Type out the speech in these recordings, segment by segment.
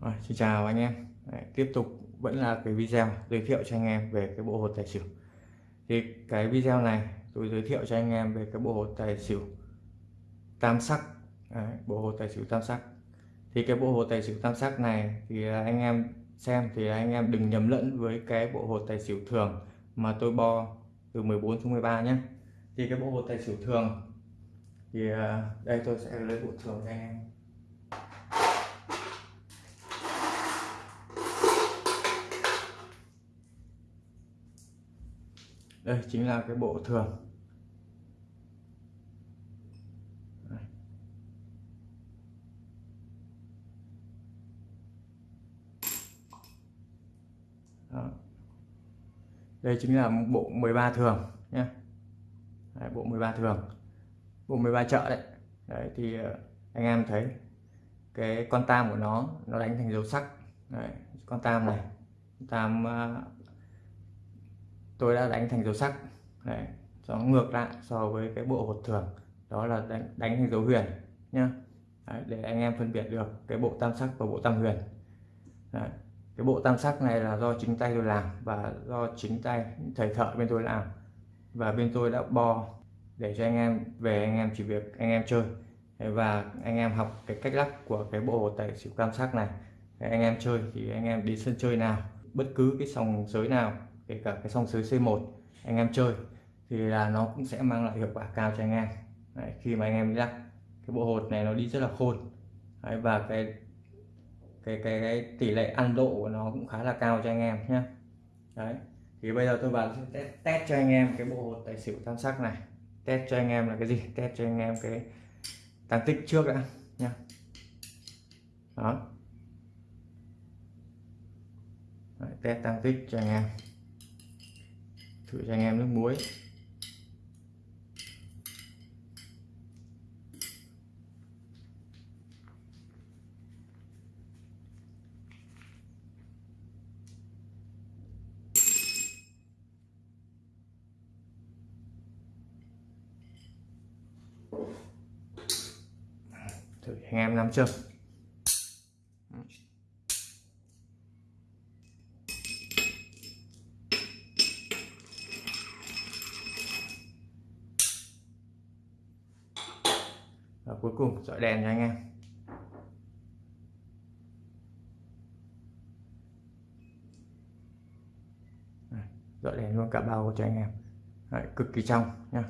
Rồi, xin chào anh em. Đấy, tiếp tục vẫn là cái video giới thiệu cho anh em về cái bộ hột tài xỉu. Thì cái video này tôi giới thiệu cho anh em về cái bộ hột tài xỉu tam sắc. Đấy, bộ hột tài xỉu tam sắc. Thì cái bộ hột tài xỉu tam sắc này thì anh em xem thì anh em đừng nhầm lẫn với cái bộ hột tài xỉu thường mà tôi bo từ 14 xuống 13 nhé. Thì cái bộ hột tài xỉu thường thì à, đây tôi sẽ lấy bộ thường cho anh em. Đây chính là cái bộ thường. Đó. đây chính là bộ 13 thường nhé đấy, bộ 13 thường. Bộ 13 chợ đấy. Đấy thì ờ, anh em thấy cái con tam của nó nó đánh thành dấu sắc. Đấy, con tam này. Tam uh, tôi đã đánh thành dấu sắc. Đấy, nó ngược lại so với cái bộ hột thường. Đó là đánh, đánh thành dấu huyền nhá. Đấy, để anh em phân biệt được cái bộ tam sắc và bộ tam huyền. Đấy. cái bộ tam sắc này là do chính tay tôi làm và do chính tay thầy thợ bên tôi làm. Và bên tôi đã bo để cho anh em về anh em chỉ việc anh em chơi. Và anh em học cái cách lắc của cái bộ tài xỉu tam sắc này. Anh em chơi thì anh em đi sân chơi nào bất cứ cái sòng sới nào kể cả cái song sới C1 anh em chơi thì là nó cũng sẽ mang lại hiệu quả cao cho anh em. Đấy, khi mà anh em lắc cái bộ hột này nó đi rất là khôn. Đấy, và cái cái, cái cái tỷ lệ ăn độ của nó cũng khá là cao cho anh em nhé đấy thì bây giờ tôi vào test, test cho anh em cái bộ hột tài xỉu tam sắc này. Test cho anh em là cái gì? Test cho anh em cái tăng tích trước đã nhá. Đó. Đấy, test tăng tích cho anh em thử cho anh em nước muối. Thử anh em nắm chưa và cuối cùng dọi đèn cho anh em. Dọi đèn luôn cả bao cho anh em. Đấy, cực kỳ trong nha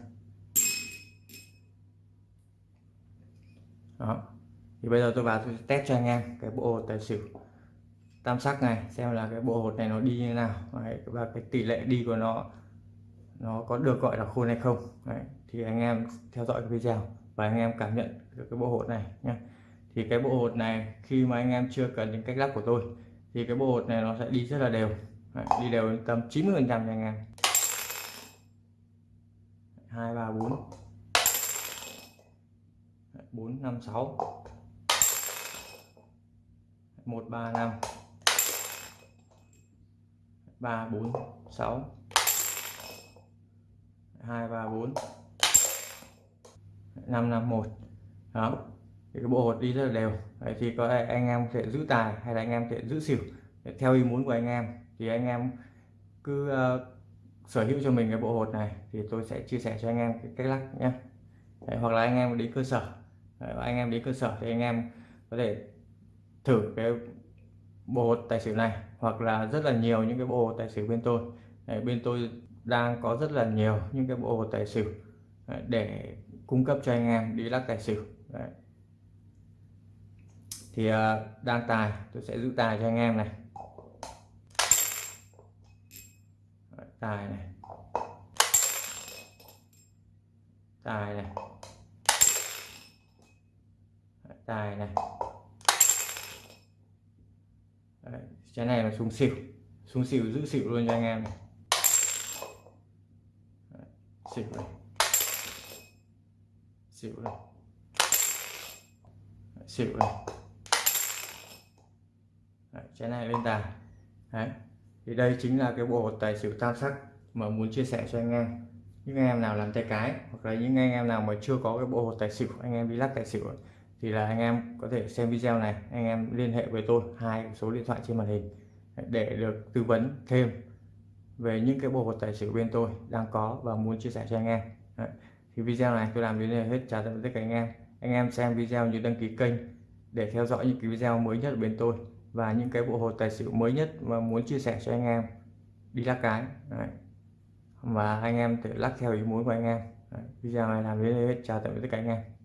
đó thì bây giờ tôi vào tôi test cho anh em cái bộ hột tài xỉu. Tam sắc này xem là cái bộ hột này nó đi như nào. Đấy, và cái tỷ lệ đi của nó nó có được gọi là khôn hay không. Đấy, thì anh em theo dõi cái video và anh em cảm nhận được cái bộ hột này nhé thì cái bộ hột này khi mà anh em chưa cần những cách lắp của tôi thì cái bộ hột này nó sẽ đi rất là đều. Đấy, đi đều tầm 90 phần trăm nha anh em. Hai ba bốn. Bốn năm sáu. Một ba năm. Ba bốn sáu. Hai ba bốn năm năm một. Đó. Thì cái bộ hột đi rất là đều. Đấy, thì có anh em sẽ giữ tài hay là anh em sẽ giữ xỉu theo ý muốn của anh em. Thì anh em cứ uh, sở hữu cho mình cái bộ hột này thì tôi sẽ chia sẻ cho anh em cái cách lắc nhé. Đấy, hoặc là anh em đến cơ sở. Đấy, anh em đến cơ sở thì anh em có thể thử cái bộ hột tài xỉu này hoặc là rất là nhiều những cái bộ hột tài xỉu bên tôi. Đấy, bên tôi đang có rất là nhiều những cái bộ hột tài xỉu ờ, để cung cấp cho anh em đi lắc tài xỉu. Đấy. thì à, đang tài tôi sẽ giữ tài cho anh em này. Đấy, tài này. Tài này. Đấy, tài này. Đấy, cái này là xuống xỉu. Xuống xỉu giữ xỉu luôn cho anh em này. Đấy, xỉu này xỉu này Đấy, xỉu này Đấy, cái này lên tài Đấy. thì đây chính là cái bộ hột tài xỉu tam sắc mà muốn chia sẻ cho anh em những anh em nào làm tay cái hoặc là những anh em nào mà chưa có cái bộ hột tài xỉu anh em đi lắc tài xỉu thì là anh em có thể xem video này anh em liên hệ với tôi hai số điện thoại trên màn hình để được tư vấn thêm về những cái bộ hột tài xỉu bên tôi đang có và muốn chia sẻ cho anh em Đấy thì video này tôi làm đến đây hết. Chào tạm biệt tất cả anh em. Anh em xem video như đăng ký kênh để theo dõi những cái video mới nhất của bên tôi và những cái bộ hồ tài xỉu mới nhất mà muốn chia sẻ cho anh em. Đi lắc cái. Đấy. và anh em tự lắc theo ý muốn của anh em. Đấy. video này làm đến đây hết. Chào tạm biệt tất cả anh em.